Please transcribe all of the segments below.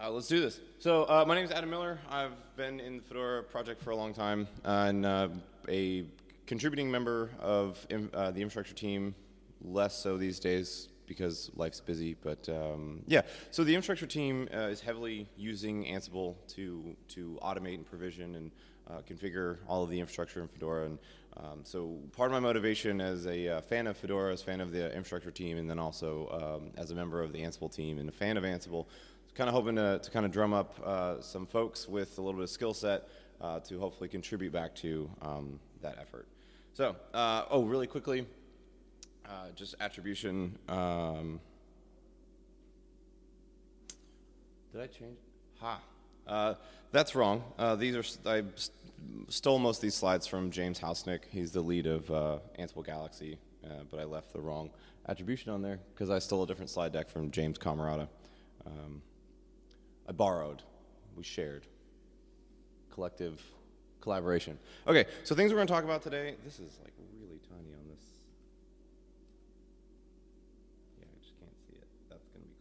Uh, let's do this. So uh, my name is Adam Miller. I've been in the Fedora project for a long time uh, and uh, a contributing member of uh, the infrastructure team, less so these days because life's busy. But um, yeah, so the infrastructure team uh, is heavily using Ansible to, to automate and provision and configure all of the infrastructure in Fedora. And um, so part of my motivation as a fan of Fedora, as a fan of the infrastructure team, and then also um, as a member of the Ansible team and a fan of Ansible, kind of hoping to, to kind of drum up uh, some folks with a little bit of skill set uh, to hopefully contribute back to um, that effort. So, uh, oh, really quickly, uh, just attribution. Um, did I change? Ha. Uh, that's wrong. Uh, these are I stole most of these slides from James Houseknecht. He's the lead of Ansible Galaxy, but I left the wrong attribution on there because I stole a different slide deck from James Cammarata. Um, I borrowed. We shared. Collective collaboration. Okay, so things we're going to talk about today. This is like really tiny on this. Yeah, I just can't see it. That's going to be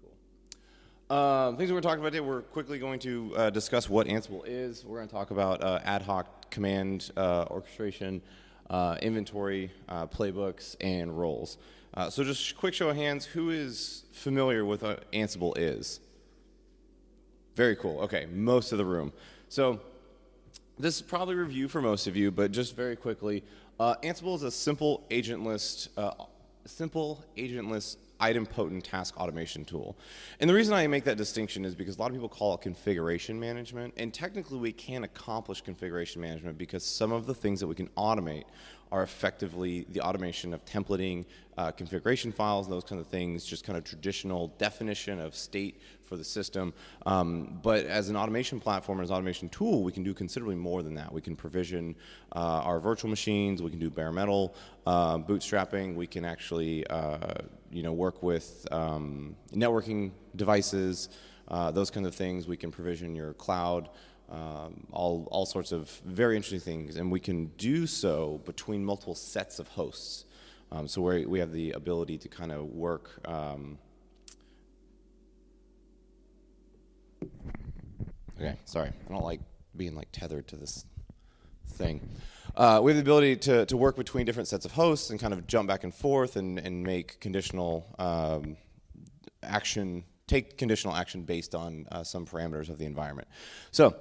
cool. Um, things we're going to talk about today, we're quickly going to uh, discuss what Ansible is. We're going to talk about uh, ad hoc command uh, orchestration, uh, inventory, uh, playbooks, and roles. Uh, so just quick show of hands, who is familiar with what Ansible is? Very cool. Okay, most of the room. So this is probably review for most of you, but just very quickly, uh, Ansible is a simple agentless, uh, simple agentless idempotent task automation tool. And the reason I make that distinction is because a lot of people call it configuration management, and technically we can accomplish configuration management because some of the things that we can automate are effectively the automation of templating, uh, configuration files, and those kind of things, just kind of traditional definition of state for the system. Um, but as an automation platform, as an automation tool, we can do considerably more than that. We can provision uh, our virtual machines, we can do bare metal uh, bootstrapping, we can actually uh, you know, work with um, networking devices, uh, those kinds of things. We can provision your cloud, um, all, all sorts of very interesting things, and we can do so between multiple sets of hosts. Um, so we we have the ability to kind of work. Um, okay, sorry, I don't like being like tethered to this thing. Uh, we have the ability to, to work between different sets of hosts and kind of jump back and forth and, and make conditional um, action take conditional action based on uh, some parameters of the environment. So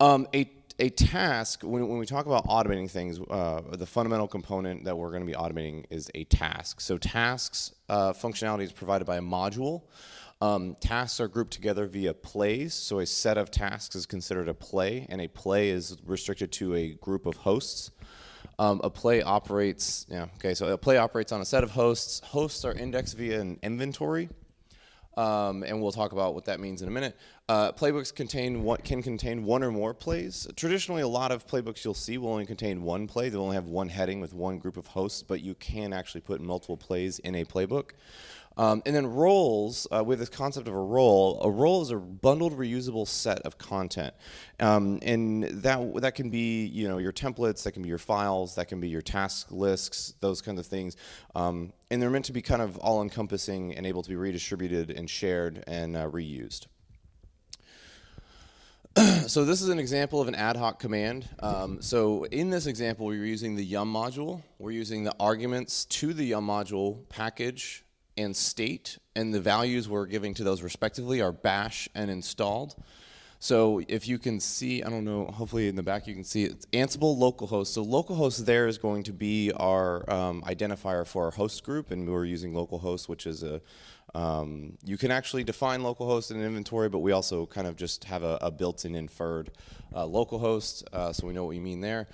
um, a, a task, when, when we talk about automating things, uh, the fundamental component that we're going to be automating is a task. So tasks uh, functionality is provided by a module. Um, tasks are grouped together via plays, so a set of tasks is considered a play, and a play is restricted to a group of hosts. Um, a play operates, yeah, okay, so a play operates on a set of hosts. Hosts are indexed via an inventory um, and we'll talk about what that means in a minute. Uh, playbooks contain what can contain one or more plays. Traditionally, a lot of playbooks you'll see will only contain one play. They'll only have one heading with one group of hosts, but you can actually put multiple plays in a playbook. Um, and then roles, uh, with this concept of a role, a role is a bundled reusable set of content. Um, and that, that can be you know, your templates, that can be your files, that can be your task lists, those kinds of things. Um, and they're meant to be kind of all-encompassing and able to be redistributed and shared and uh, reused. so this is an example of an ad hoc command. Um, so in this example, we're using the yum module. We're using the arguments to the yum module package and state, and the values we're giving to those respectively are bash and installed. So if you can see, I don't know, hopefully in the back you can see it's Ansible localhost. So localhost there is going to be our um, identifier for our host group, and we're using localhost, which is a, um, you can actually define localhost in an inventory, but we also kind of just have a, a built-in inferred uh, localhost, uh, so we know what we mean there.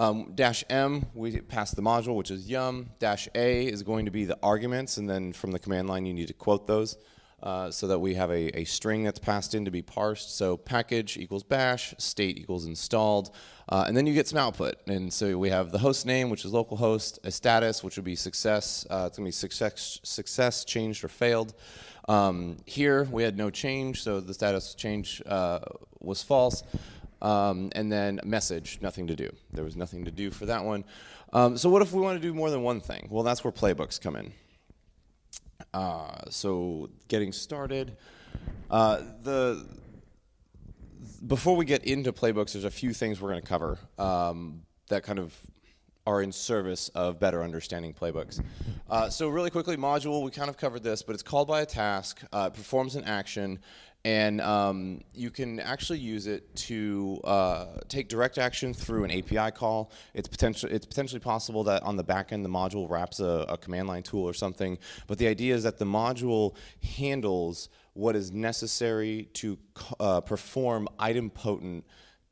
Um, dash M, we pass the module, which is yum. Dash A is going to be the arguments, and then from the command line, you need to quote those uh, so that we have a, a, string that's passed in to be parsed. So package equals bash, state equals installed, uh, and then you get some output. And so we have the host name, which is localhost, a status, which would be success. Uh, it's going to be success, success, changed, or failed. Um, here, we had no change, so the status change uh, was false. Um, and then message, nothing to do. There was nothing to do for that one. Um, so what if we want to do more than one thing? Well, that's where playbooks come in. Uh, so getting started, uh, the before we get into playbooks, there's a few things we're going to cover um, that kind of are in service of better understanding playbooks. Uh, so really quickly, module, we kind of covered this, but it's called by a task, uh, performs an action, and um, you can actually use it to uh, take direct action through an API call. It's, it's potentially possible that on the back end the module wraps a, a command line tool or something, but the idea is that the module handles what is necessary to uh, perform idempotent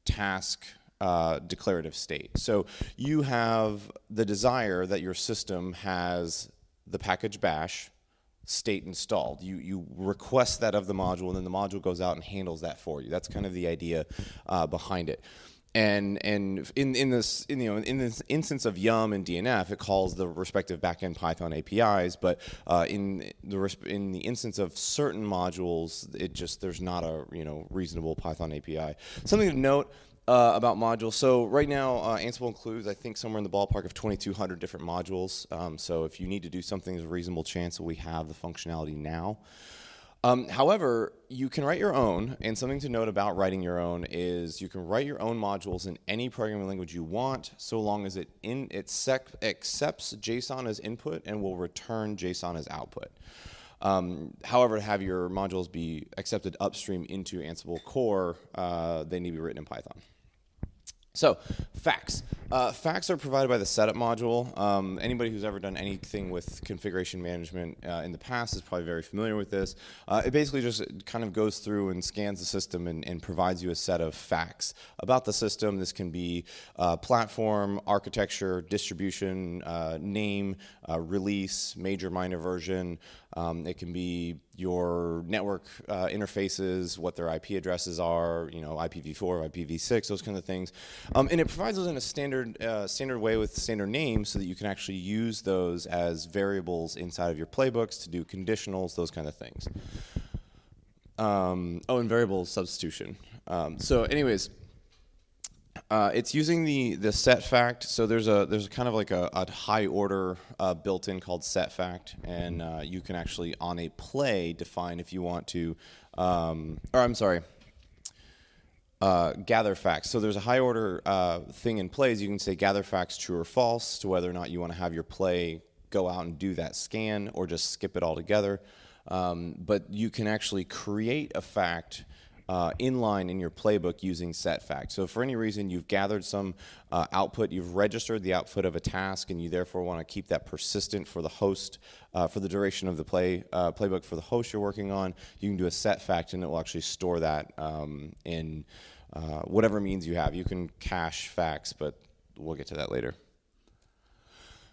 task uh, declarative state. So you have the desire that your system has the package bash state installed. You, you request that of the module, and then the module goes out and handles that for you. That's kind of the idea uh, behind it. And and in in this in, you know in this instance of Yum and DNF, it calls the respective backend Python APIs. But uh, in the in the instance of certain modules, it just there's not a you know reasonable Python API. Something to note uh, about modules. So right now, uh, Ansible includes, I think, somewhere in the ballpark of 2,200 different modules. Um, so if you need to do something, there's a reasonable chance that we have the functionality now. Um, however, you can write your own, and something to note about writing your own is you can write your own modules in any programming language you want, so long as it, in, it accepts JSON as input and will return JSON as output. Um, however, to have your modules be accepted upstream into Ansible core, uh, they need to be written in Python. So, facts. Uh, facts are provided by the setup module. Um, anybody who's ever done anything with configuration management uh, in the past is probably very familiar with this. Uh, it basically just kind of goes through and scans the system and, and, provides you a set of facts about the system. This can be uh, platform, architecture, distribution, uh, name, uh, release, major, minor version, um, it can be your network uh, interfaces, what their IP addresses are, you know, IPv4, IPv6, those kind of things. Um, and it provides those in a standard, uh, standard way with standard names so that you can actually use those as variables inside of your playbooks to do conditionals, those kind of things. Um, oh, and variable substitution. Um, so anyways, uh, it's using the the set fact. So there's a there's kind of like a, a high order uh, built in called set fact, and uh, you can actually on a play define if you want to, um, or I'm sorry, uh, gather facts. So there's a high order uh, thing in plays. You can say gather facts true or false to whether or not you want to have your play go out and do that scan or just skip it altogether. Um, but you can actually create a fact uh, inline in your playbook using set fact. So for any reason you've gathered some uh, output, you've registered the output of a task, and you therefore want to keep that persistent for the host uh, for the duration of the play uh, playbook for the host you're working on. You can do a set fact, and it will actually store that um, in uh, whatever means you have. You can cache facts, but we'll get to that later.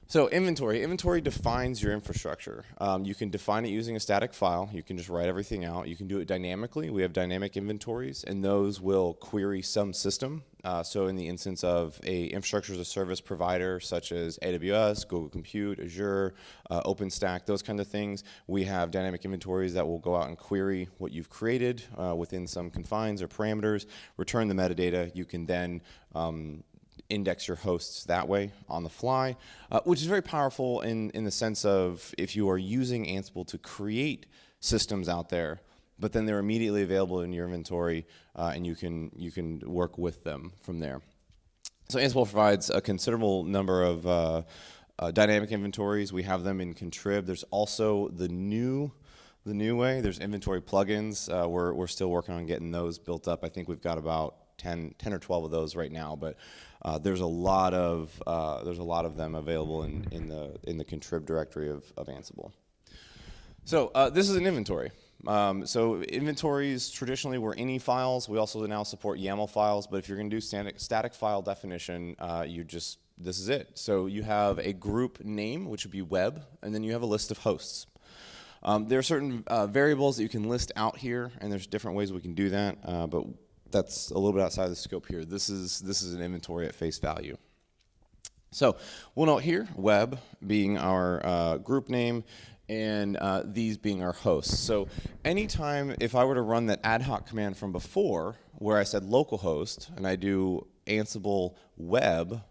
So inventory. Inventory defines your infrastructure. Um, you can define it using a static file. You can just write everything out. You can do it dynamically. We have dynamic inventories, and those will query some system. Uh, so in the instance of a infrastructure as a service provider, such as AWS, Google Compute, Azure, uh, OpenStack, those kind of things, we have dynamic inventories that will go out and query what you've created uh, within some confines or parameters, return the metadata. You can then um, index your hosts that way on the fly, uh, which is very powerful in, in the sense of if you are using Ansible to create systems out there, but then they're immediately available in your inventory uh, and you can, you can work with them from there. So Ansible provides a considerable number of uh, uh dynamic inventories. We have them in Contrib. There's also the new the new way. There's inventory plugins. Uh, we're, we're still working on getting those built up. I think we've got about 10, 10 or 12 of those right now, but uh, there's a lot of uh, there's a lot of them available in, in the in the contrib directory of, of Ansible. So uh, this is an inventory. Um, so inventories traditionally were ini files. We also now support YAML files, but if you're going to do static, static file definition, uh, you just this is it. So you have a group name, which would be web, and then you have a list of hosts. Um, there are certain uh, variables that you can list out here, and there's different ways we can do that, uh, but that's a little bit outside of the scope here. This is, this is an inventory at face value. So we'll note here, web being our uh, group name, and uh, these being our hosts. So anytime if I were to run that ad hoc command from before, where I said localhost, and I do ansible web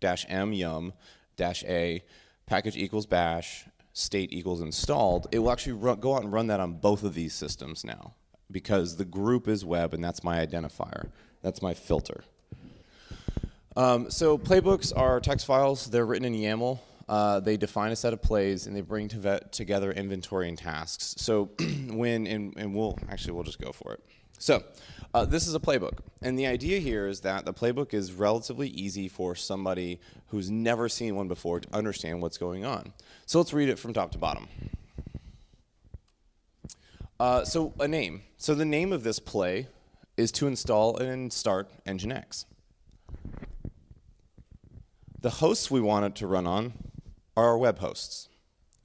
dash m yum dash a package equals bash state equals installed, it will actually run, go out and run that on both of these systems now because the group is web and that's my identifier. That's my filter. Um, so playbooks are text files. They're written in YAML. Uh, they define a set of plays and they bring to together inventory and tasks. So when, and, and we'll, actually we'll just go for it. So uh, this is a playbook. And the idea here is that the playbook is relatively easy for somebody who's never seen one before to understand what's going on. So let's read it from top to bottom. Uh, so a name. So the name of this play is to install and start Nginx. The hosts we want it to run on are our web hosts.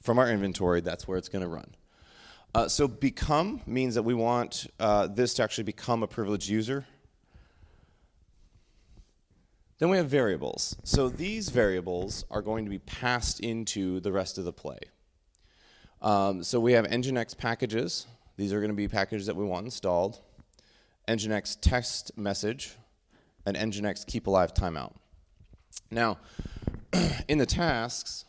From our inventory, that's where it's going to run. Uh, so become means that we want uh, this to actually become a privileged user. Then we have variables. So these variables are going to be passed into the rest of the play. Um, so we have Nginx packages. These are going to be packages that we want installed. Nginx text message, and Nginx keep alive timeout. Now, in the tasks,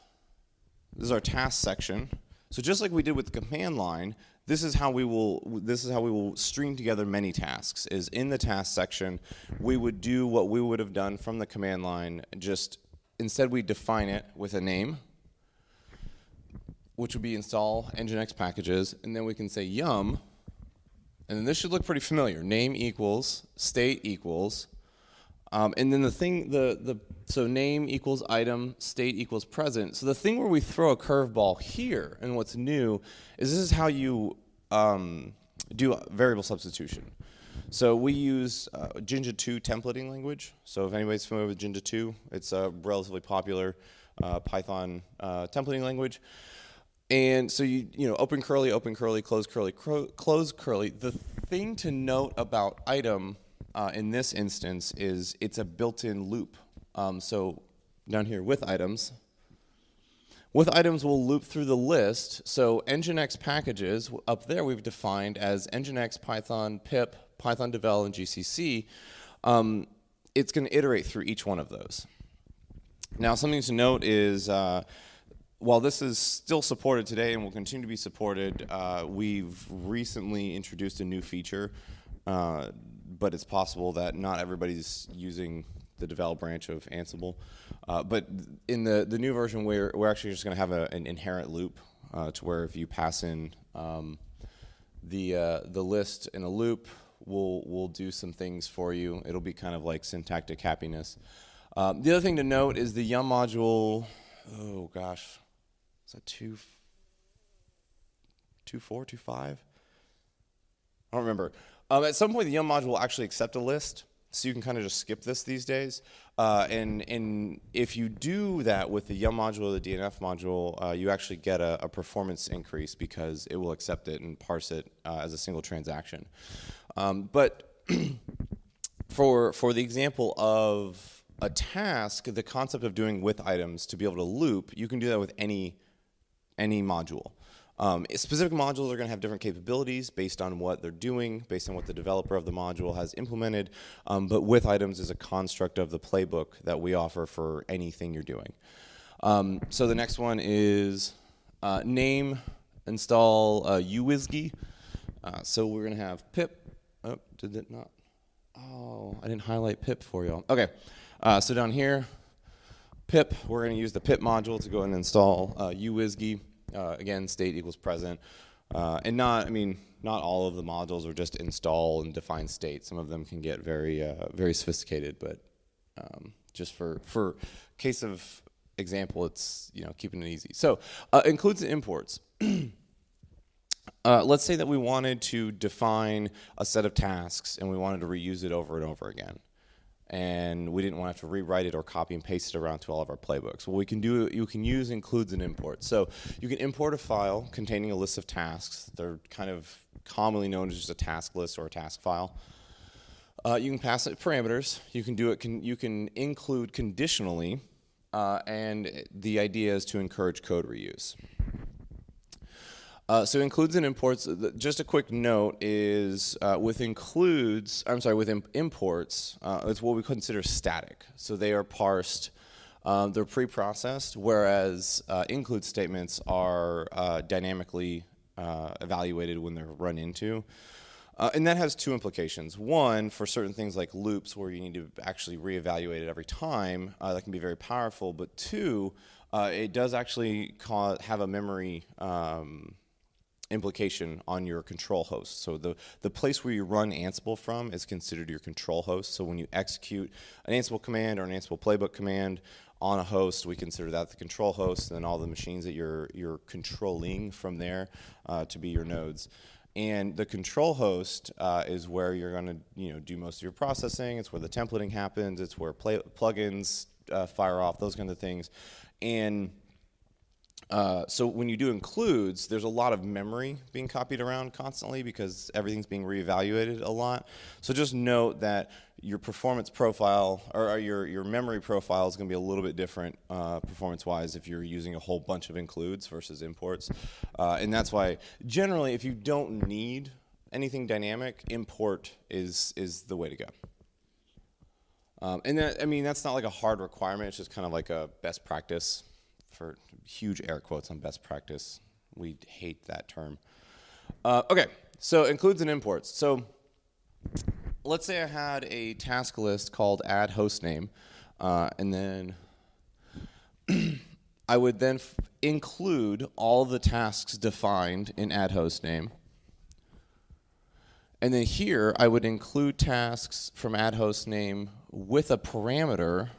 this is our task section. So just like we did with the command line, this is how we will this is how we will string together many tasks. Is in the task section, we would do what we would have done from the command line. Just instead, we define it with a name, which would be install nginx packages, and then we can say yum, and then this should look pretty familiar. Name equals state equals um, and then the thing, the, the, so name equals item, state equals present. So the thing where we throw a curveball here, and what's new, is this is how you um, do variable substitution. So we use uh, Jinja 2 templating language. So if anybody's familiar with Jinja 2, it's a relatively popular uh, Python uh, templating language. And so you, you know, open curly, open curly, close curly, close curly. The thing to note about item uh, in this instance is it's a built-in loop. Um, so down here with items, with items we'll loop through the list. So Nginx packages up there we've defined as Nginx, Python, pip, Python devel, and GCC. Um, it's going to iterate through each one of those. Now something to note is uh, while this is still supported today and will continue to be supported, uh, we've recently introduced a new feature uh, but it's possible that not everybody's using the develop branch of Ansible. Uh, but in the, the new version, we're, we're actually just going to have a, an inherent loop uh, to where if you pass in um, the, uh, the list in a loop, we'll, we'll do some things for you. It'll be kind of like syntactic happiness. Um, the other thing to note is the yum module, oh gosh, is that two, two four, two five? I don't remember. Um, at some point, the Yum module will actually accept a list, so you can kind of just skip this these days. Uh, and, and if you do that with the Yum module or the DNF module, uh, you actually get a, a, performance increase because it will accept it and parse it uh, as a single transaction. Um, but for, for the example of a task, the concept of doing with items to be able to loop, you can do that with any, any module. Um, specific modules are going to have different capabilities based on what they're doing, based on what the developer of the module has implemented, um, but with items is a construct of the playbook that we offer for anything you're doing. Um, so the next one is uh, name, install uh. Uh, so we're going to have pip. Oh, did it not? Oh, I didn't highlight pip for y'all. Okay, uh, so down here, pip, we're going to use the pip module to go and install uh, uWSGI. Uh, again, state equals present. Uh, and not, I mean, not all of the modules are just install and define state. Some of them can get very, uh, very sophisticated, but um, just for, for case of example, it's, you know, keeping it easy. So, uh, includes the imports. Uh, let's say that we wanted to define a set of tasks and we wanted to reuse it over and over again and we didn't want to have to rewrite it or copy and paste it around to all of our playbooks. What we can do, you can use includes and import. So you can import a file containing a list of tasks. They're kind of commonly known as just a task list or a task file. Uh, you can pass it parameters. You can do it. Can, you can include conditionally, uh, and the idea is to encourage code reuse. Uh, so includes and imports, just a quick note is uh, with includes, I'm sorry, with imp imports, uh, it's what we consider static. So they are parsed, um, they're pre-processed, whereas uh, include statements are uh, dynamically uh, evaluated when they're run into. And that has two implications. One, for certain things like loops where you need to actually reevaluate it every time, that can be very powerful. But two, it does actually have a memory um, implication on your control host. So the, the place where you run Ansible from is considered your control host. So when you execute an Ansible command or an Ansible playbook command on a host, we consider that the control host, and then all the machines that you're, you're controlling from there uh, to be your nodes. And the control host uh, is where you're going to you know, do most of your processing. It's where the templating happens. It's where play, plugins uh, fire off, those kinds of things. And uh, so when you do includes, there's a lot of memory being copied around constantly because everything's being reevaluated a lot. So just note that your performance profile or your, your memory profile is going to be a little bit different uh, performance-wise if you're using a whole bunch of includes versus imports. Uh, and that's why generally if you don't need anything dynamic, import is, is the way to go. Um, and that, I mean, that's not like a hard requirement. It's just kind of like a best practice for huge air quotes on best practice. We hate that term. Uh, okay, so includes and imports. So let's say I had a task list called add host name, uh, and then I would then include all the tasks defined in add host name. And then here I would include tasks from add host name with a parameter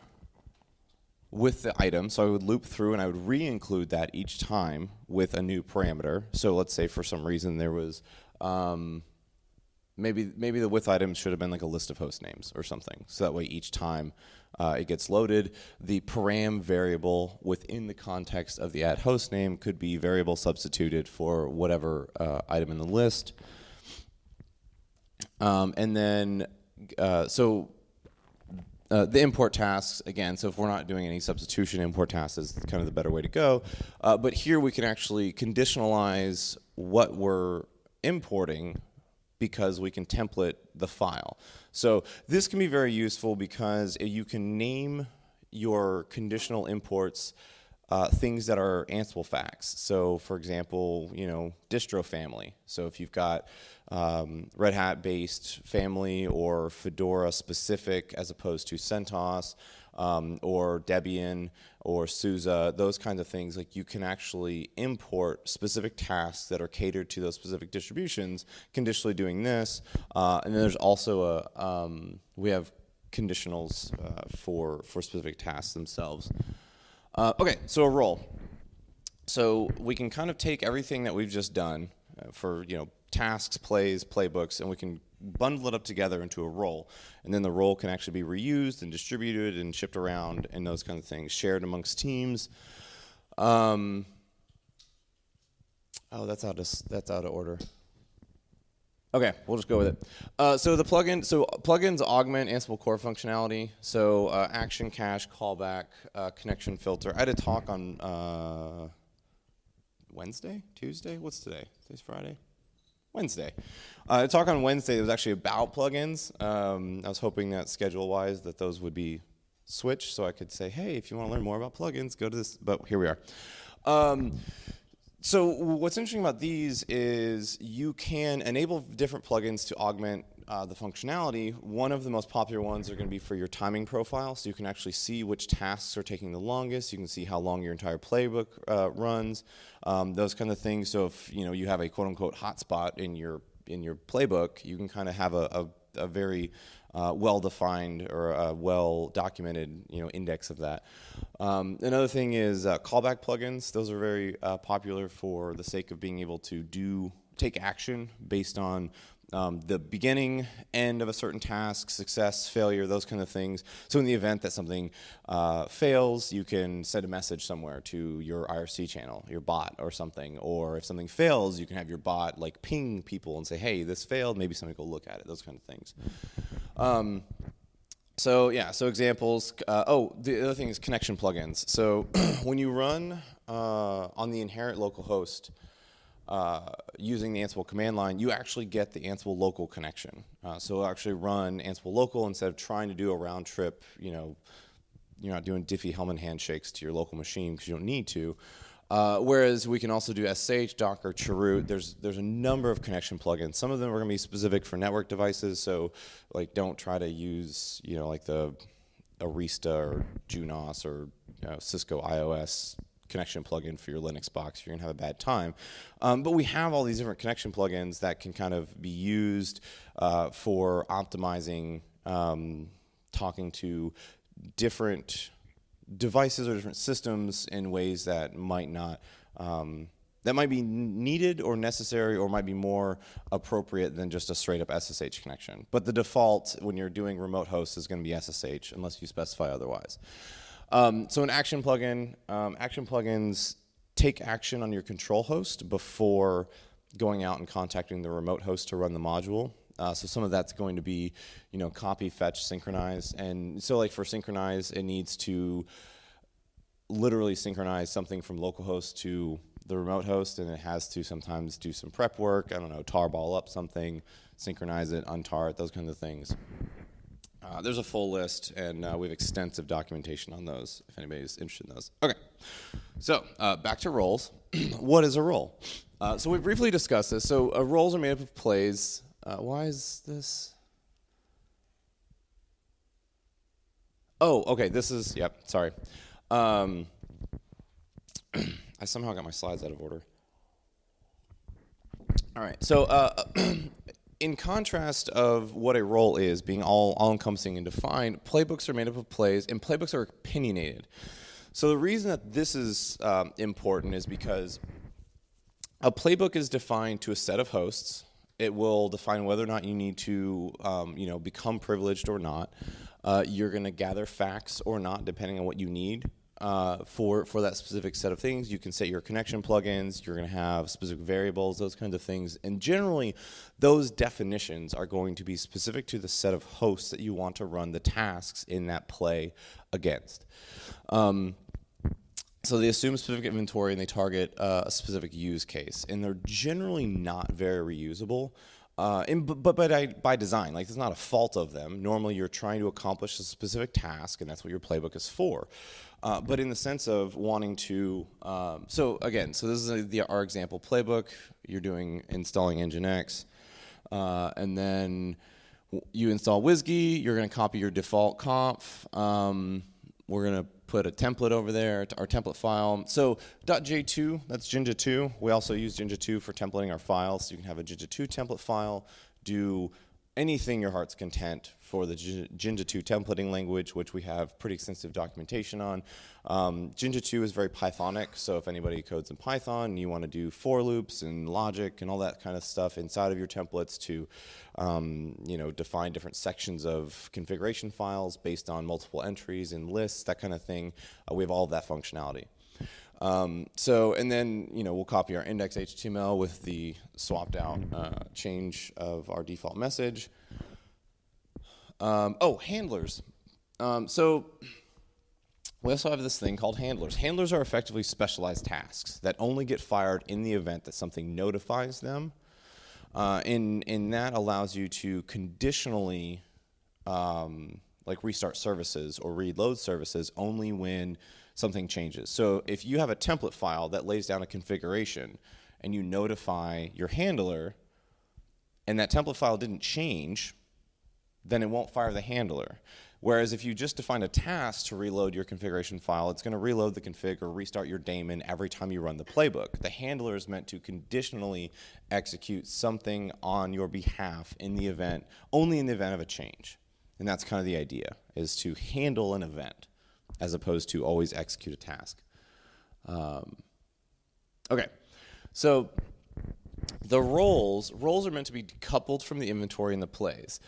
with the item. So I would loop through and I would re-include that each time with a new parameter. So let's say for some reason there was um, maybe maybe the with item should have been like a list of host names or something. So that way each time uh, it gets loaded, the param variable within the context of the add host name could be variable substituted for whatever uh, item in the list. Um, and then, uh, so uh, the import tasks, again, so if we're not doing any substitution, import tasks is kind of the better way to go. Uh, but here we can actually conditionalize what we're importing because we can template the file. So this can be very useful because you can name your conditional imports uh, things that are Ansible facts. So for example, you know, distro family. So if you've got um, Red Hat based family or Fedora specific as opposed to CentOS um, or Debian or SUSE, those kinds of things, like you can actually import specific tasks that are catered to those specific distributions, conditionally doing this. Uh, and then there's also a, um, we have conditionals uh, for, for specific tasks themselves. Uh, okay, so a role. So we can kind of take everything that we've just done for, you know, tasks, plays, playbooks, and we can bundle it up together into a role. And then the role can actually be reused and distributed and shipped around and those kind of things, shared amongst teams. Um, oh, that's out of, that's out of order. Okay, we'll just go with it. Uh, so the plugin, so plugins augment Ansible core functionality. So uh, action cache, callback, uh, connection filter. I had a talk on uh, Wednesday, Tuesday. What's today? Today's Friday. Wednesday. Uh, a talk on Wednesday was actually about plugins. Um, I was hoping that schedule-wise that those would be switched so I could say, hey, if you want to learn more about plugins, go to this. But here we are. Um, so what's interesting about these is you can enable different plugins to augment uh, the functionality. One of the most popular ones are going to be for your timing profile, so you can actually see which tasks are taking the longest. You can see how long your entire playbook uh, runs, um, those kind of things. So if you know you have a quote unquote hotspot in your in your playbook, you can kind of have a, a, a very uh, well-defined or a well-documented you know index of that. Um, another thing is uh, callback plugins. Those are very uh, popular for the sake of being able to do take action based on um, the beginning, end of a certain task, success, failure, those kind of things. So in the event that something uh, fails, you can send a message somewhere to your IRC channel, your bot or something. Or if something fails, you can have your bot like ping people and say, hey, this failed, maybe somebody go look at it, those kind of things. Um, so yeah, so examples. Uh, oh, the other thing is connection plugins. So when you run uh, on the inherent local host, uh, using the Ansible command line, you actually get the Ansible local connection. Uh, so actually run Ansible local instead of trying to do a round trip, you know, you're not doing Diffie-Hellman handshakes to your local machine because you don't need to. Uh, whereas we can also do SSH, Docker, Chroot. There's there's a number of connection plugins. Some of them are going to be specific for network devices. So like don't try to use you know like the Arista or Junos or you know, Cisco IOS connection plugin for your Linux box. You're gonna have a bad time. Um, but we have all these different connection plugins that can kind of be used uh, for optimizing um, talking to different devices or different systems in ways that might not um, that might be needed or necessary or might be more appropriate than just a straight up SSH connection. But the default when you're doing remote hosts is going to be SSH unless you specify otherwise. Um, so an action plugin, um, action plugins take action on your control host before going out and contacting the remote host to run the module. Uh, so some of that's going to be, you know, copy, fetch, synchronize. And so like for synchronize, it needs to literally synchronize something from localhost to the remote host and it has to sometimes do some prep work, I don't know, tarball up something, synchronize it, untar it, those kinds of things. Uh, there's a full list, and uh, we have extensive documentation on those if anybody's interested in those. Okay, so uh, back to roles. what is a role? Uh, so we briefly discussed this. So uh, roles are made up of plays. Uh, why is this? Oh, okay. This is yep. Sorry. Um, I somehow got my slides out of order. All right. So in contrast of what a role is, being all, all encompassing and defined, playbooks are made up of plays, and playbooks are opinionated. So the reason that this is um, important is because a playbook is defined to a set of hosts. It will define whether or not you need to, um, you know, become privileged or not. Uh, you're going to gather facts or not, depending on what you need uh, for, for that specific set of things. You can set your connection plugins, you're going to have specific variables, those kinds of things. And generally, those definitions are going to be specific to the set of hosts that you want to run the tasks in that play against. Um, so they assume specific inventory and they target uh, a specific use case. And they're generally not very reusable. Uh, and, but but by, by design, like it's not a fault of them. Normally, you're trying to accomplish a specific task, and that's what your playbook is for. Uh, but in the sense of wanting to, um, so again, so this is a, the, our example playbook. You're doing installing Nginx, uh, and then you install WSGI. You're going to copy your default conf. Um, we're going to put a template over there, our template file. So .j2, that's Jinja 2. We also use Jinja 2 for templating our files. So you can have a Jinja 2 template file, do anything your heart's content for the Jinja 2 templating language, which we have pretty extensive documentation on. Um, Jinja 2 is very Pythonic, so if anybody codes in Python you want to do for loops and logic and all that kind of stuff inside of your templates to um, you know, define different sections of configuration files based on multiple entries and lists, that kind of thing, uh, we have all of that functionality. Um, so, and then, you know, we'll copy our index HTML with the swapped out uh, change of our default message. Um, oh, handlers. Um, so, we also have this thing called handlers. Handlers are effectively specialized tasks that only get fired in the event that something notifies them. Uh, and, and that allows you to conditionally um, like restart services or reload services only when something changes. So if you have a template file that lays down a configuration and you notify your handler and that template file didn't change, then it won't fire the handler. Whereas if you just define a task to reload your configuration file, it's going to reload the config or restart your daemon every time you run the playbook. The handler is meant to conditionally execute something on your behalf in the event, only in the event of a change. And that's kind of the idea, is to handle an event as opposed to always execute a task. Um, okay, so the roles, roles are meant to be decoupled from the inventory and the plays.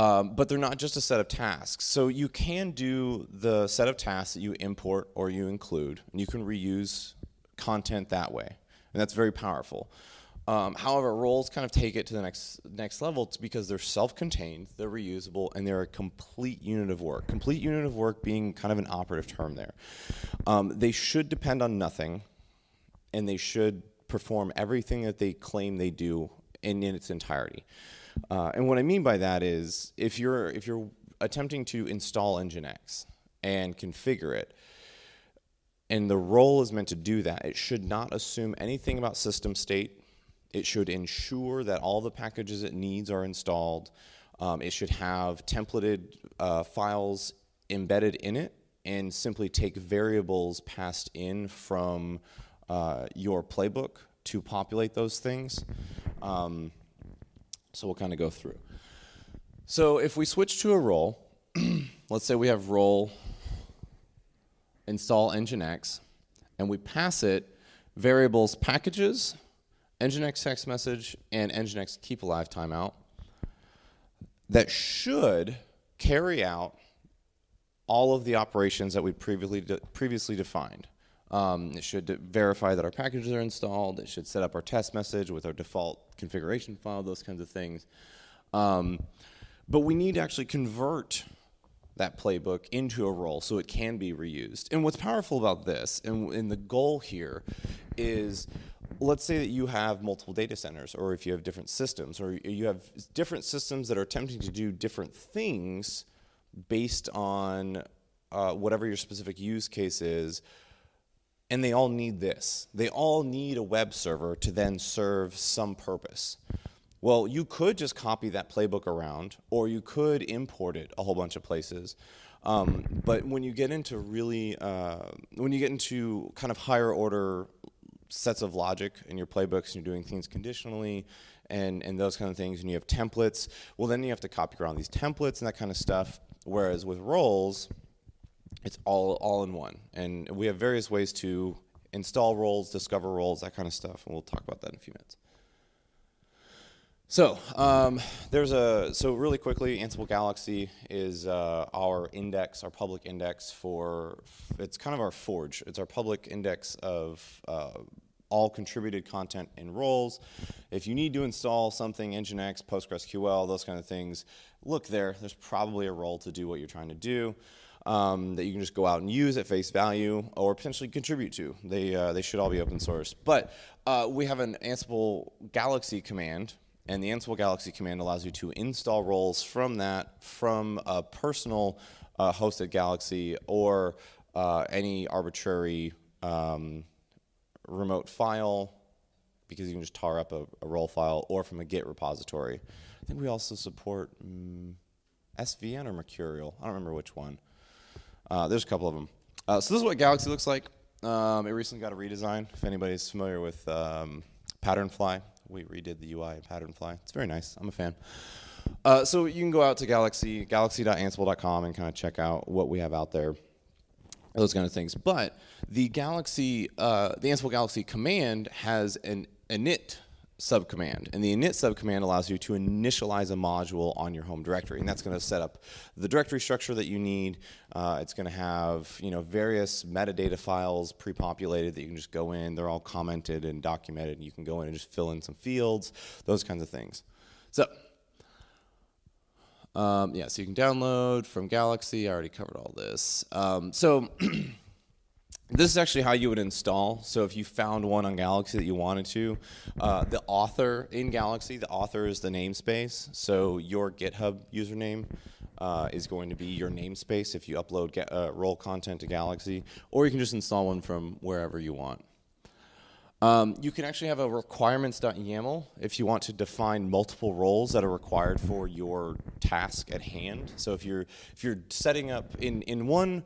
Um, but they're not just a set of tasks. So you can do the set of tasks that you import or you include, and you can reuse content that way. And that's very powerful. Um, however, roles kind of take it to the next next level because they're self-contained, they're reusable, and they're a complete unit of work. Complete unit of work being kind of an operative term there. Um, they should depend on nothing, and they should perform everything that they claim they do in, in its entirety. Uh, and what I mean by that is if you're if you're attempting to install Nginx and configure it, and the role is meant to do that. It should not assume anything about system state. It should ensure that all the packages it needs are installed. Um, it should have templated uh, files embedded in it and simply take variables passed in from uh, your playbook to populate those things. Um, so we'll kind of go through. So if we switch to a role, let's say we have role install nginx, and we pass it variables packages, nginx text message, and nginx keep alive timeout that should carry out all of the operations that we previously de previously defined. Um, it should verify that our packages are installed. It should set up our test message with our default configuration file, those kinds of things. Um, but we need to actually convert that playbook into a role so it can be reused. And what's powerful about this, and, and the goal here, is let's say that you have multiple data centers, or if you have different systems, or you have different systems that are attempting to do different things based on uh, whatever your specific use case is, and they all need this. They all need a web server to then serve some purpose. Well, you could just copy that playbook around, or you could import it a whole bunch of places. Um, but when you get into really, uh, when you get into kind of higher order sets of logic in your playbooks, and you're doing things conditionally, and, and those kind of things, and you have templates, well, then you have to copy around these templates and that kind of stuff. Whereas with roles, it's all, all in one. And we have various ways to install roles, discover roles, that kind of stuff, and we'll talk about that in a few minutes. So um, there's a so really quickly, Ansible Galaxy is uh, our index, our public index for it's kind of our forge. It's our public index of uh, all contributed content in roles. If you need to install something, Nginx, PostgreSQL, those kind of things, look there. There's probably a role to do what you're trying to do. Um, that you can just go out and use at face value or potentially contribute to. They, uh, they should all be open source. But uh, we have an Ansible Galaxy command and the Ansible Galaxy command allows you to install roles from that, from a personal uh, hosted Galaxy or uh, any arbitrary um, remote file, because you can just tar up a, a, role file, or from a Git repository. I think we also support um, SVN or Mercurial. I don't remember which one. Uh, there's a couple of them. Uh, so this is what Galaxy looks like. Um, it recently got a redesign. If anybody's familiar with um, Patternfly, we redid the UI in Patternfly. It's very nice. I'm a fan. Uh, so you can go out to Galaxy, galaxy.ansible.com and kind of check out what we have out there, those kind of things. But the Galaxy, uh, the Ansible Galaxy command has an init subcommand. And the init subcommand allows you to initialize a module on your home directory. And that's going to set up the directory structure that you need. Uh, it's going to have you know various metadata files pre-populated that you can just go in. They're all commented and documented. And you can go in and just fill in some fields, those kinds of things. So um, yeah, so you can download from Galaxy. I already covered all this. Um, so This is actually how you would install. So if you found one on Galaxy that you wanted to, uh, the author in Galaxy, the author is the namespace. So your GitHub username uh, is going to be your namespace if you upload uh, role content to Galaxy, or you can just install one from wherever you want. Um, you can actually have a requirements.yaml if you want to define multiple roles that are required for your task at hand. So if you're if you're setting up in in one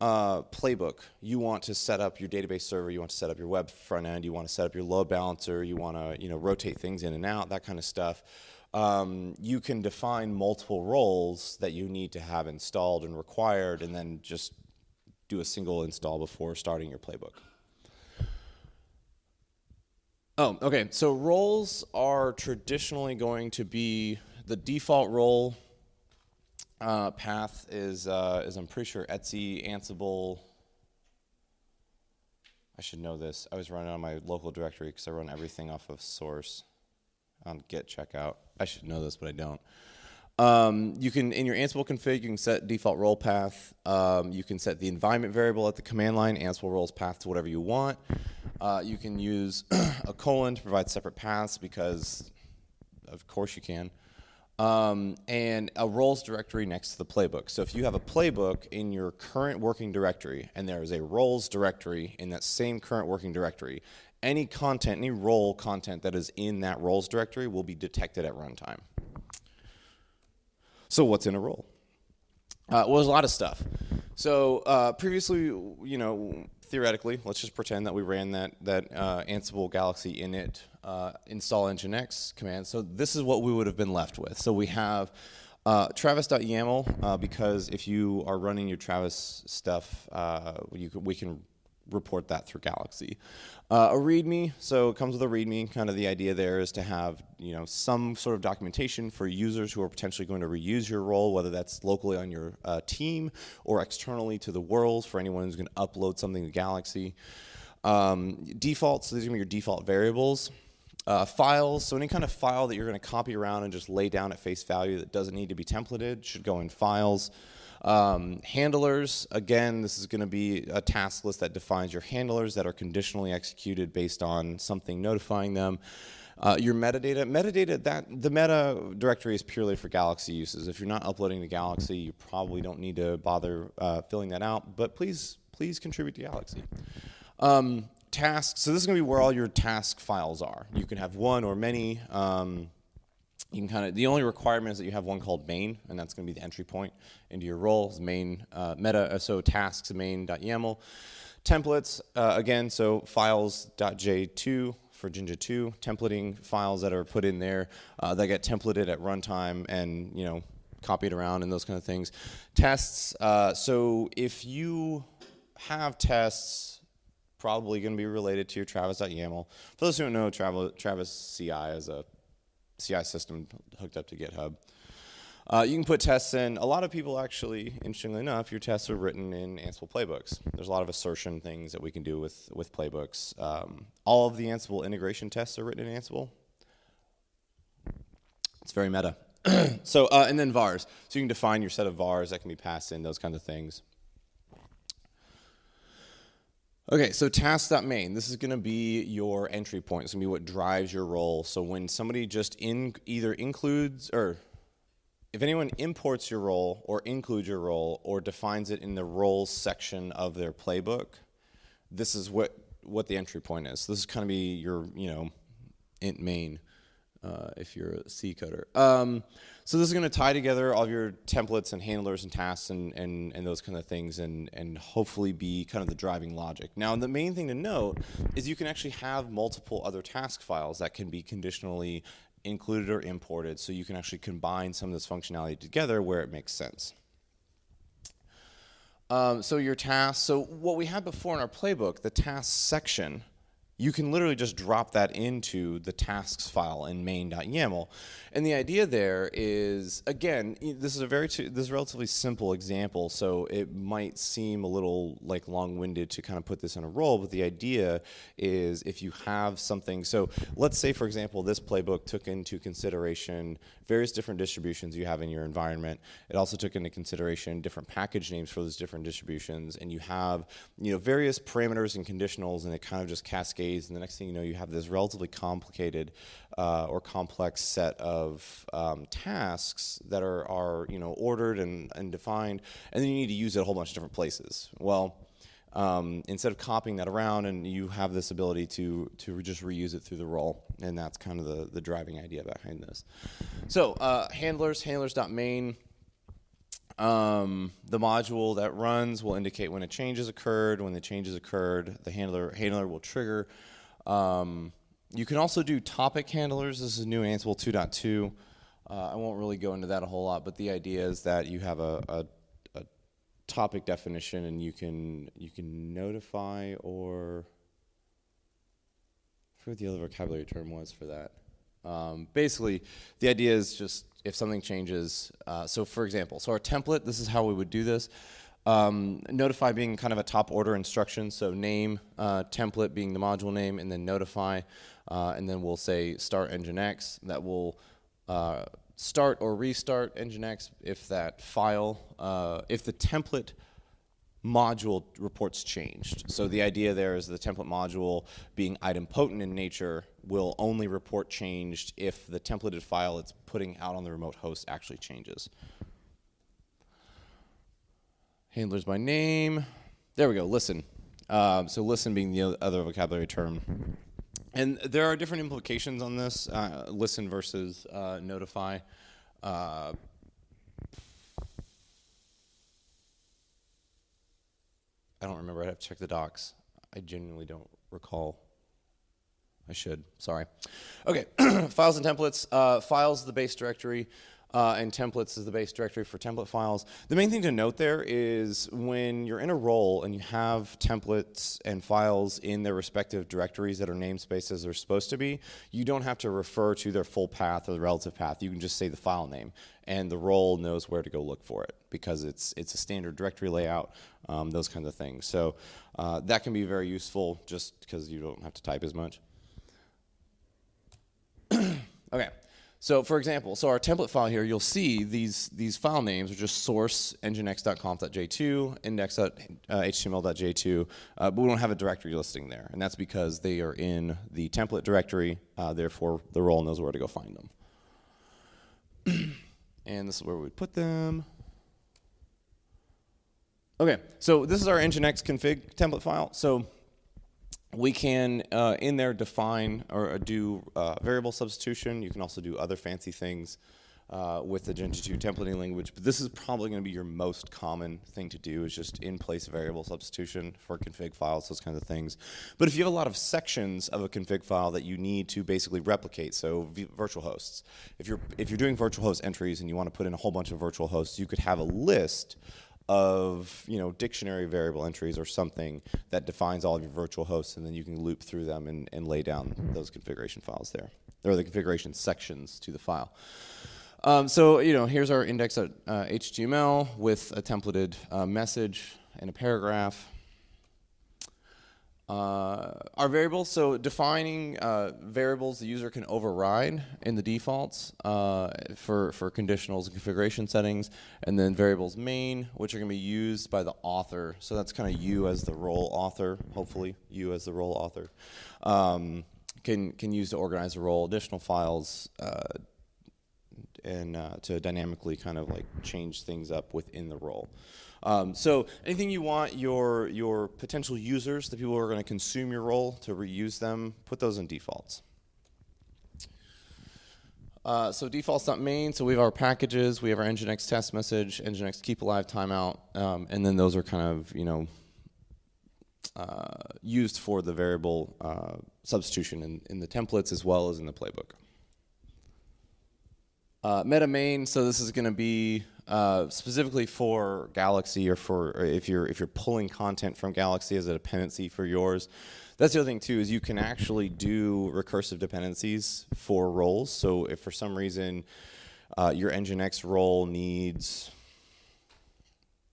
uh, playbook. You want to set up your database server, you want to set up your web front end, you want to set up your load balancer, you want to you know rotate things in and out, that kind of stuff. Um, you can define multiple roles that you need to have installed and required, and then just do a single install before starting your playbook. Oh, okay. So roles are traditionally going to be the default role uh, path is, uh, is I'm pretty sure Etsy, Ansible. I should know this. I was running on my local directory because I run everything off of source on git checkout. I should know this, but I don't. Um, you can, in your Ansible config, you can set default role path. Um, you can set the environment variable at the command line, Ansible roles path to whatever you want. Uh, you can use a colon to provide separate paths because, of course, you can. Um, and a roles directory next to the playbook. So if you have a playbook in your current working directory and there is a roles directory in that same current working directory, any content, any role content that is in that roles directory will be detected at runtime. So what's in a role? Uh, well, there's a lot of stuff. So uh, previously, you know, theoretically, let's just pretend that we ran that that uh, Ansible Galaxy init uh, install nginx command. So this is what we would have been left with. So we have uh, travis.yaml uh, because if you are running your Travis stuff, uh, you can, we can report that through Galaxy. Uh, a README, so it comes with a README. Kind of the idea there is to have you know some sort of documentation for users who are potentially going to reuse your role, whether that's locally on your uh, team or externally to the world for anyone who's going to upload something to Galaxy. Um, defaults, so these are going to be your default variables. Uh, files, so any kind of file that you're going to copy around and just lay down at face value that doesn't need to be templated should go in files. Um, handlers, again, this is going to be a task list that defines your handlers that are conditionally executed based on something notifying them. Uh, your metadata, metadata, that the meta directory is purely for Galaxy uses. If you're not uploading to Galaxy, you probably don't need to bother uh, filling that out, but please, please contribute to Galaxy. Um, tasks, so this is going to be where all your task files are. You can have one or many. Um, you can kind of, the only requirement is that you have one called main, and that's going to be the entry point into your role, main uh, meta, uh, so tasks main.yaml. Templates, uh, again, so files.j2 for Jinja 2, templating files that are put in there uh, that get templated at runtime and, you know, copied around and those kind of things. Tests, uh, so if you have tests probably going to be related to your travis.yaml. For those who don't know, Travis CI is a CI system hooked up to GitHub. Uh, you can put tests in. A lot of people actually, interestingly enough, your tests are written in Ansible playbooks. There's a lot of assertion things that we can do with, with playbooks. Um, all of the Ansible integration tests are written in Ansible. It's very meta. so, uh, and then vars. So you can define your set of vars that can be passed in, those kinds of things. Okay, so task.main, this is going to be your entry point. It's going to be what drives your role. So when somebody just in either includes or if anyone imports your role or includes your role or defines it in the roles section of their playbook, this is what what the entry point is. This is kind of be your, you know, int main uh, if you're a C coder. Um, so this is going to tie together all of your templates and handlers and tasks and, and, and those kind of things and, and hopefully be kind of the driving logic. Now the main thing to note is you can actually have multiple other task files that can be conditionally included or imported so you can actually combine some of this functionality together where it makes sense. Um, so your tasks, so what we had before in our playbook, the tasks section, you can literally just drop that into the tasks file in main.yaml. And the idea there is, again, this is a very, this is a relatively simple example, so it might seem a little like long-winded to kind of put this in a role, but the idea is if you have something, so let's say, for example, this playbook took into consideration various different distributions you have in your environment. It also took into consideration different package names for those different distributions, and you have, you know, various parameters and conditionals, and it kind of just cascades and the next thing you know, you have this relatively complicated uh, or complex set of um, tasks that are, are you know, ordered and, and defined, and then you need to use it a whole bunch of different places. Well, um, instead of copying that around, and you have this ability to to just reuse it through the role, and that's kind of the the driving idea behind this. So uh, handlers, handlers.main. Um, the module that runs will indicate when a change has occurred. When the change has occurred, the handler handler will trigger. Um, you can also do topic handlers. This is new Ansible 2.2. Uh, I won't really go into that a whole lot, but the idea is that you have a, a, a topic definition, and you can you can notify or I forget what the other vocabulary term was for that. Um, basically, the idea is just if something changes. Uh, so for example, so our template, this is how we would do this. Um, notify being kind of a top order instruction, so name, uh, template being the module name, and then notify, uh, and then we'll say start Nginx. That will uh, start or restart Nginx if that file, uh, if the template module reports changed. So the idea there is the template module being idempotent in nature will only report changed if the templated file it's putting out on the remote host actually changes. Handlers by name. There we go, listen. Um, so listen being the other vocabulary term. And there are different implications on this, uh, listen versus uh, notify. Uh, I don't remember. I'd have to check the docs. I genuinely don't recall. I should. Sorry. Okay. files and templates. Uh, files the base directory, uh, and templates is the base directory for template files. The main thing to note there is when you're in a role and you have templates and files in their respective directories that are namespaces they're supposed to be, you don't have to refer to their full path or the relative path. You can just say the file name, and the role knows where to go look for it because it's it's a standard directory layout, um, those kinds of things. So uh, that can be very useful just because you don't have to type as much. okay. So for example, so our template file here, you'll see these these file names are just source nginx.conf.j2, index.html.j2, uh, uh, but we don't have a directory listing there, and that's because they are in the template directory. Uh, therefore, the role knows where to go find them. and this is where we put them. Okay, so this is our nginx config template file. So we can uh, in there define or uh, do uh, variable substitution. You can also do other fancy things uh, with the Jinja 2 templating language, but this is probably going to be your most common thing to do is just in-place variable substitution for config files, those kinds of things. But if you have a lot of sections of a config file that you need to basically replicate, so virtual hosts, if you're if you're doing virtual host entries and you want to put in a whole bunch of virtual hosts, you could have a list of you know dictionary variable entries or something that defines all of your virtual hosts and then you can loop through them and, and lay down those configuration files there or the configuration sections to the file. Um, so you know here's our index.html uh, with a templated uh, message and a paragraph. Uh, our variables, so defining uh, variables the user can override in the defaults uh, for, for conditionals and configuration settings, and then variables main, which are going to be used by the author. So that's kind of you as the role author, hopefully, you as the role author, um, can, can use to organize the role, additional files, uh, and uh, to dynamically kind of like change things up within the role. Um, so anything you want your, your potential users, the people who are going to consume your role, to reuse them, put those in defaults. Uh, so defaults.main, so we have our packages, we have our Nginx test message, Nginx keep alive timeout, um, and then those are kind of, you know, uh, used for the variable uh, substitution in, in the templates as well as in the playbook. Uh, meta main, so this is going to be uh, specifically for Galaxy or for or if you're if you're pulling content from Galaxy as a dependency for yours. That's the other thing too is you can actually do recursive dependencies for roles. So if for some reason uh, your Nginx role needs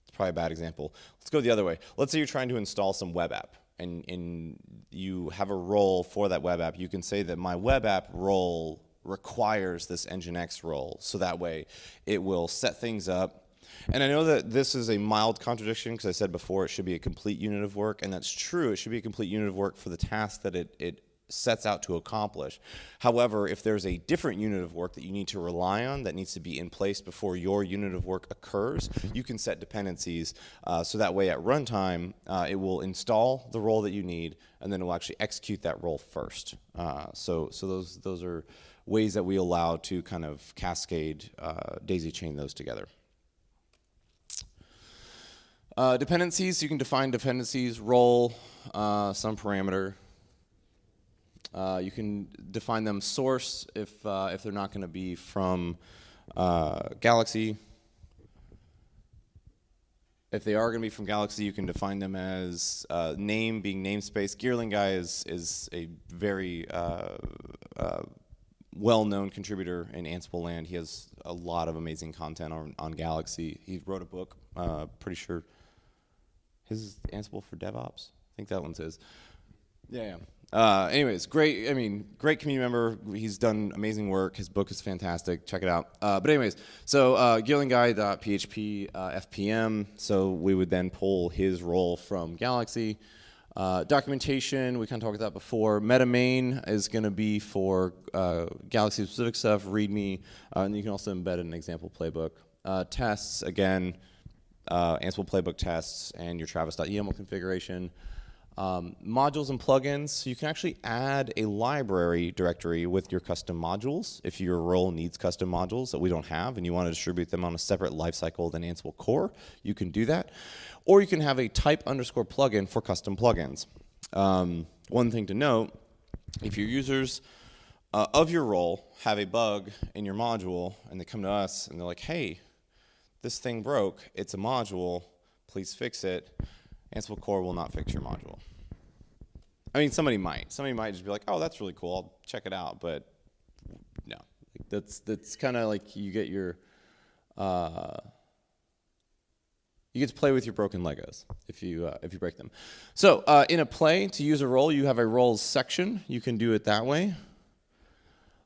it's probably a bad example. Let's go the other way. Let's say you're trying to install some web app and, and you have a role for that web app. You can say that my web app role requires this Nginx role. So that way it will set things up. And I know that this is a mild contradiction because I said before it should be a complete unit of work, and that's true. It should be a complete unit of work for the task that it, it sets out to accomplish. However, if there's a different unit of work that you need to rely on that needs to be in place before your unit of work occurs, you can set dependencies uh, so that way at runtime uh, it will install the role that you need and then it will actually execute that role first. Uh, so, so those, those are ways that we allow to kind of cascade, uh, daisy chain those together. Uh, dependencies, you can define dependencies, role, uh, some parameter. Uh, you can define them source if, uh, if they're not going to be from uh, Galaxy. If they are going to be from Galaxy, you can define them as name being namespace. Geerling guy is, is a very well-known contributor in Ansible land. He has a lot of amazing content on, on Galaxy. He wrote a book, uh, pretty sure his Ansible for DevOps. I think that one's his. Yeah, Uh, anyways, great. I mean, great community member. He's done amazing work. His book is fantastic. Check it out. Uh, but anyways, so uh, GeerlingGuy.php uh, FPM. So we would then pull his role from Galaxy. Uh, documentation, we kind of talked about that before. MetaMain is going to be for uh, Galaxy specific stuff, README, uh, and you can also embed an example playbook. Uh, tests, again, uh, Ansible playbook tests and your travis.yaml configuration. Um, modules and plugins, so you can actually add a library directory with your custom modules if your role needs custom modules that we don't have and you want to distribute them on a separate lifecycle than Ansible core, you can do that. Or you can have a type underscore plugin for custom plugins. Um, one thing to note, if your users uh, of your role have a bug in your module and they come to us and they're like, hey, this thing broke, it's a module, please fix it, Ansible core will not fix your module. I mean, somebody might. Somebody might just be like, oh, that's really cool, I'll check it out, but no. That's, that's kind of like you get your, uh, you get to play with your broken Legos if you uh, if you break them. So uh, in a play, to use a role, you have a roles section. You can do it that way.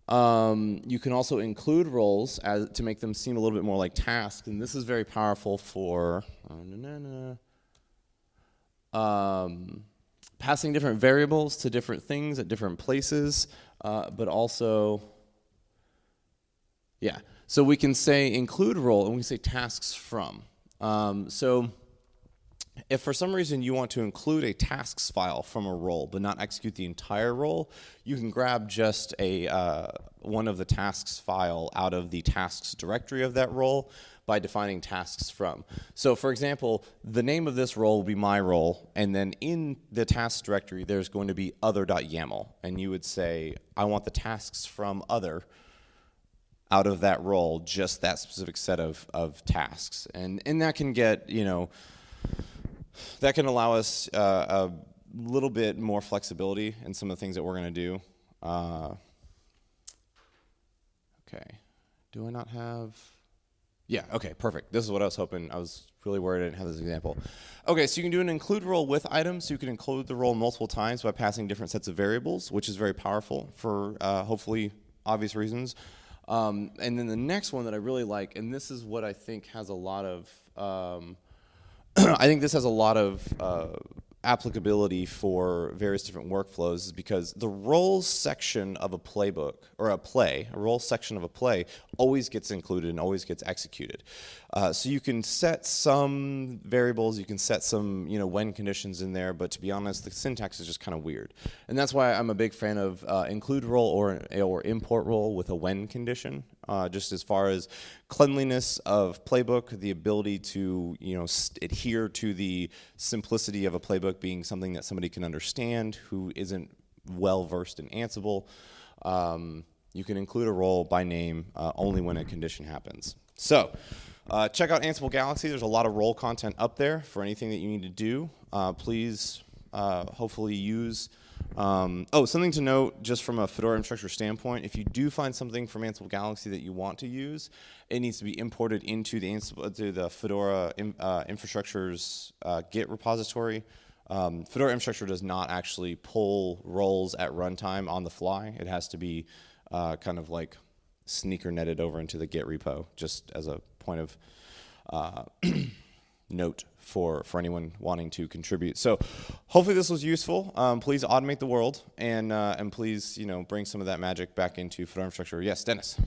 Um, you can also include roles as, to make them seem a little bit more like tasks, and this is very powerful for uh, um, passing different variables to different things at different places, uh, but also, yeah. So we can say include role, and we say tasks from. Um, so if for some reason you want to include a tasks file from a role but not execute the entire role, you can grab just a uh, one of the tasks file out of the tasks directory of that role by defining tasks from. So for example, the name of this role will be my role, and then in the tasks directory there's going to be other.yaml, and you would say, I want the tasks from other, out of that role just that specific set of, of tasks. And, and that can get, you know, that can allow us uh, a little bit more flexibility in some of the things that we're going to do. Uh, okay. Do I not have? Yeah, okay, perfect. This is what I was hoping. I was really worried I didn't have this example. Okay, so you can do an include role with items. So you can include the role multiple times by passing different sets of variables, which is very powerful for uh, hopefully obvious reasons. Um, and then the next one that I really like, and this is what I think has a lot of, um, I think this has a lot of uh, applicability for various different workflows is because the roles section of a playbook or a play, a role section of a play always gets included and always gets executed. Uh, so you can set some variables, you can set some you know when conditions in there, but to be honest, the syntax is just kind of weird. And that's why I'm a big fan of uh, include role or, or import role with a when condition, uh, just as far as cleanliness of playbook, the ability to you know adhere to the simplicity of a playbook being something that somebody can understand who isn't well versed in Ansible. Um, you can include a role by name uh, only when a condition happens. So uh, check out Ansible Galaxy. There's a lot of role content up there for anything that you need to do. Uh, please uh, hopefully use um, oh, something to note just from a Fedora infrastructure standpoint, if you do find something from Ansible Galaxy that you want to use, it needs to be imported into the, Ansible, to the Fedora in, uh, infrastructure's uh, Git repository. Um, Fedora infrastructure does not actually pull roles at runtime on the fly. It has to be uh, kind of like sneaker netted over into the Git repo, just as a point of uh, note for, for anyone wanting to contribute. So hopefully this was useful. Um, please automate the world and, uh, and please you know, bring some of that magic back into Fedora infrastructure. Yes, Dennis.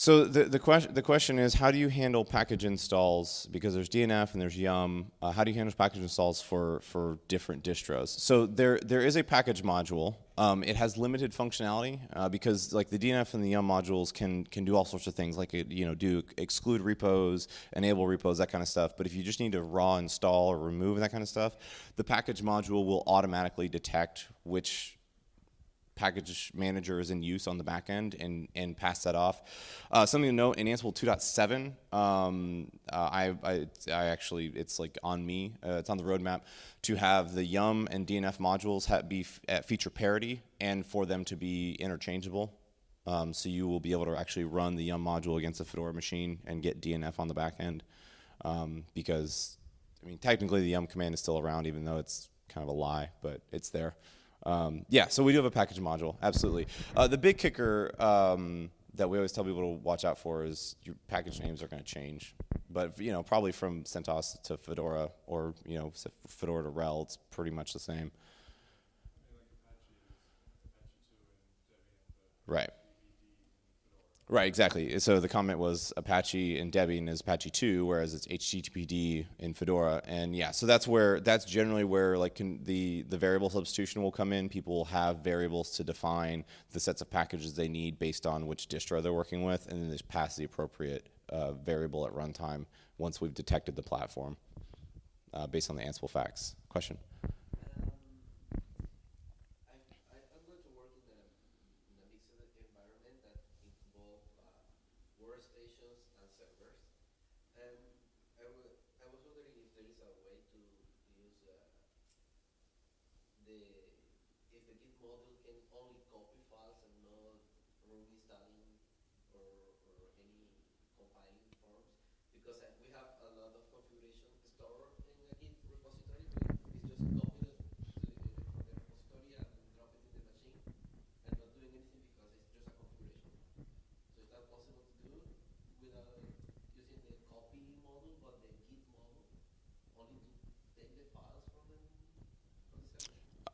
So the, the, question, the question is, how do you handle package installs? Because there's DNF and there's Yum. Uh, how do you handle package installs for, for different distros? So there, there is a package module. Um, it has limited functionality uh, because like the DNF and the Yum modules can, can do all sorts of things like, you know, do exclude repos, enable repos, that kind of stuff. But if you just need to raw install or remove that kind of stuff, the package module will automatically detect which package manager is in use on the back end and, and pass that off. Uh, something to note in Ansible 2.7, um, uh, I, I, I, actually, it's like on me, uh, it's on the roadmap to have the Yum and DNF modules be at feature parity and for them to be interchangeable. Um, so you will be able to actually run the Yum module against a Fedora machine and get DNF on the back end. Um, because, I mean, technically the Yum command is still around even though it's kind of a lie, but it's there. Um, yeah, so we do have a package module, absolutely. Uh, the big kicker um, that we always tell people to watch out for is your package names are going to change. But you know, probably from CentOS to Fedora, or you know, Fedora to RHEL, it's pretty much the same. Right. Right, exactly. So the comment was Apache and Debian is Apache 2, whereas it's HTTPD in Fedora. And yeah, so that's where that's generally where like the the variable substitution will come in. People will have variables to define the sets of packages they need based on which distro they're working with, and then just pass the appropriate uh, variable at runtime once we've detected the platform uh, based on the Ansible facts. Question.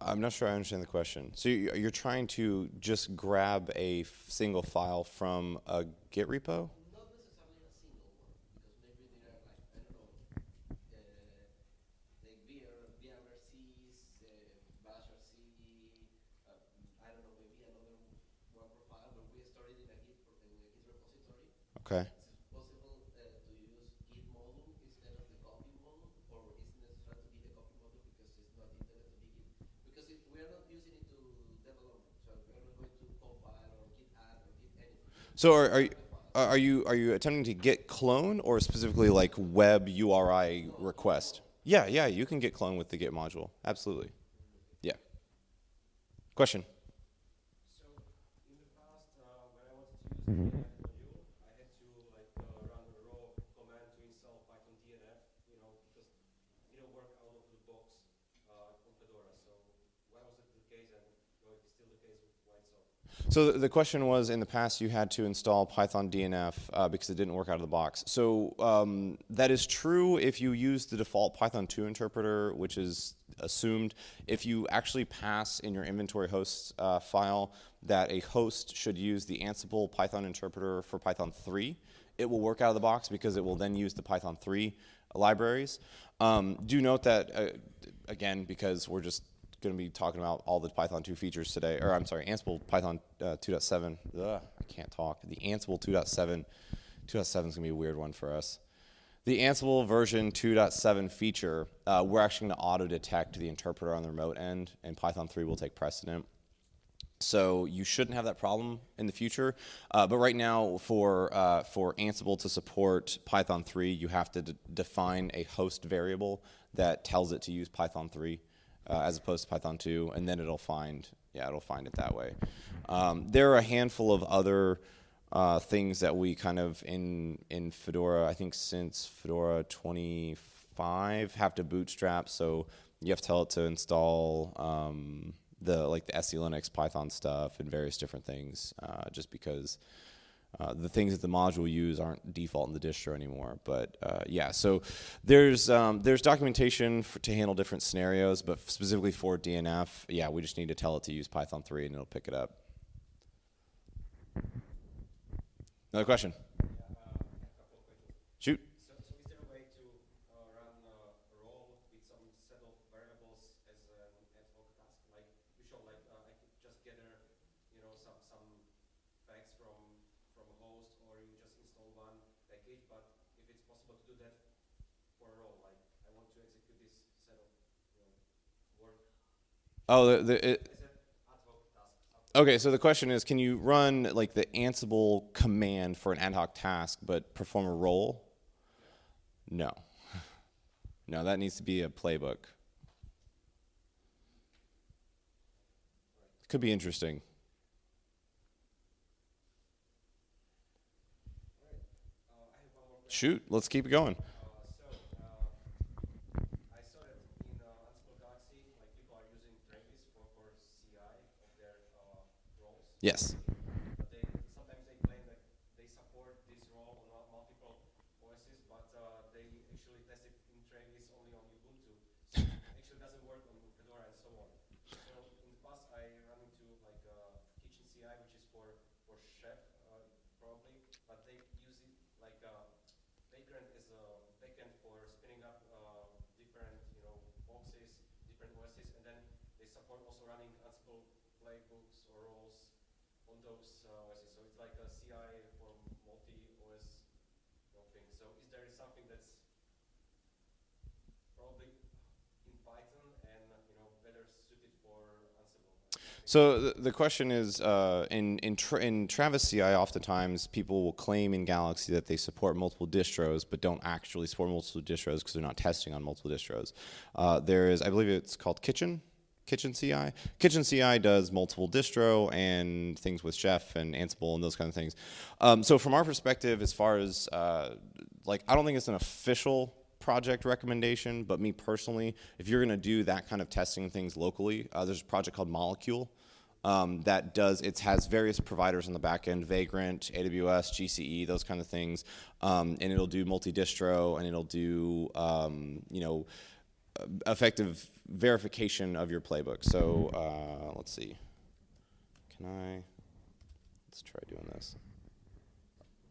I'm not sure I understand the question. So you're trying to just grab a single file from a Git repo? Okay. So are, are you, are you are you attempting to git clone or specifically like web URI request? Yeah, yeah, you can git clone with the Git module. Absolutely. Yeah. Question. So in the past, uh, when I wanted to So the question was, in the past, you had to install Python DNF uh, because it didn't work out of the box. So um, that is true if you use the default Python 2 interpreter, which is assumed. If you actually pass in your inventory hosts uh, file that a host should use the Ansible Python interpreter for Python 3, it will work out of the box because it will then use the Python 3 libraries. Um, do note that, uh, again, because we're just going to be talking about all the Python 2 features today, or I'm sorry, Ansible Python uh, 2.7. I can't talk. The Ansible 2.7, 2.7 is going to be a weird one for us. The Ansible version 2.7 feature, uh, we're actually going to auto detect the interpreter on the remote end, and Python 3 will take precedent. So you shouldn't have that problem in the future. Uh, but right now, for uh, for Ansible to support Python 3, you have to define a host variable that tells it to use Python 3 uh, as opposed to Python 2, and then it'll find, yeah, it'll find it that way. Um, there are a handful of other uh, things that we kind of in in Fedora, I think since Fedora 25 have to bootstrap, so you have to tell it to install um, the like the SELinux Python stuff and various different things, uh, just because uh, the things that the module use aren't default in the distro anymore. But uh, yeah, so there's um, there's documentation for, to handle different scenarios, but specifically for DNF, yeah, we just need to tell it to use Python 3 and it'll pick it up. Another question? Shoot. Oh, the, the it, Okay, so the question is, can you run like the Ansible command for an ad hoc task, but perform a role? No. No, that needs to be a playbook. Could be interesting. Shoot, let's keep it going. Uh, so, uh, I saw that in uh, Ansible Galaxy, like people are using Travis for, for CI of their uh, roles. Yes. But they sometimes they claim that they support this role on mul- multiple OSs, but uh, they actually test it in Travis only on Ubuntu. So it actually doesn't work on Fedora and so on. So in the past, I ran into like uh, Kitchen CI, which is for for Chef uh, probably, but they use it like uh, Vagrant is a backend for spinning up uh, different you know boxes, different OSs, and then they support also running Ansible playbooks or roles on those uh, OSs. So for multi-OS thing. So is there something that's probably in Python and you know better suited for Ansible? So the, the question is, uh, in in, tra- in Travis CI, oftentimes people will claim in Galaxy that they support multiple distros, but don't actually support multiple distros because they're not testing on multiple distros. Uh, there is, I believe it's called Kitchen. Kitchen CI. Kitchen CI does multiple distro and things with Chef and Ansible and those kind of things. Um, so from our perspective, as far as uh, like, I don't think it's an official project recommendation, but me personally, if you're going to do that kind of testing things locally, uh, there's a project called Molecule um, that does it has various providers on the back end, Vagrant, AWS, GCE, those kind of things, um, and it'll do multi-distro and it'll do um, you know effective verification of your playbook. So uh, let's see, can I? Let's try doing this.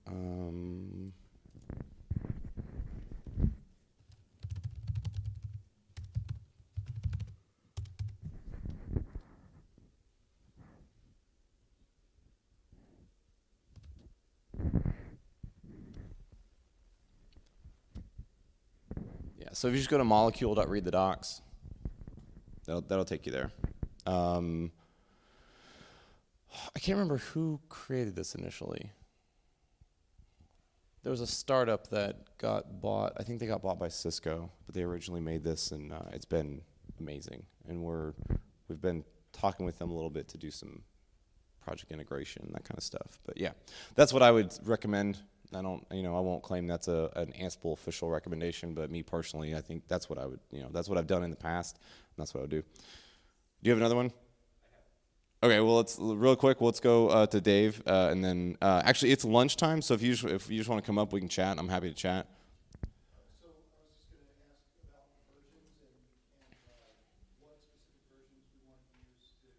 Um, so if you just go to molecule.read the docs, that'll, that'll take you there. Um, I can't remember who created this initially. There was a startup that got bought. I think they got bought by Cisco, but they originally made this, and uh, it's been amazing. And we're we've been talking with them a little bit to do some project integration that kind of stuff. But yeah, that's what I would recommend. I don't, you know, I won't claim that's a an Ansible official recommendation, but me personally, I think that's what I would, you know, that's what I've done in the past, and that's what I would do. Do you have another one? Okay, well, let's real quick. Let's go uh, to Dave, uh, and then uh, actually it's lunchtime. So if you just, if you just want to come up, we can chat. I'm happy to chat. So I was just gonna ask about versions and, and, uh, what specific versions we want to use to,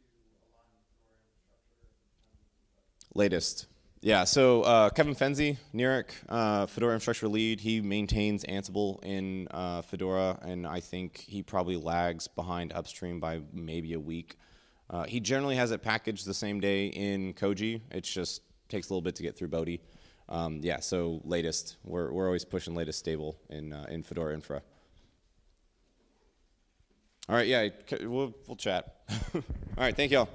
to align with Fedora infrastructure and, and, Latest. Yeah, so uh, Kevin Fenzi, Nirik, uh, Fedora infrastructure lead, he maintains Ansible in uh, Fedora, and I think he probably lags behind upstream by maybe a week. Uh, he generally has it packaged the same day in Koji. It just takes a little bit to get through Bodhi. Um, yeah, so latest. We're, we're always pushing latest stable in, uh, in Fedora infra. All right, yeah, we'll, we'll chat. All right, thank y'all.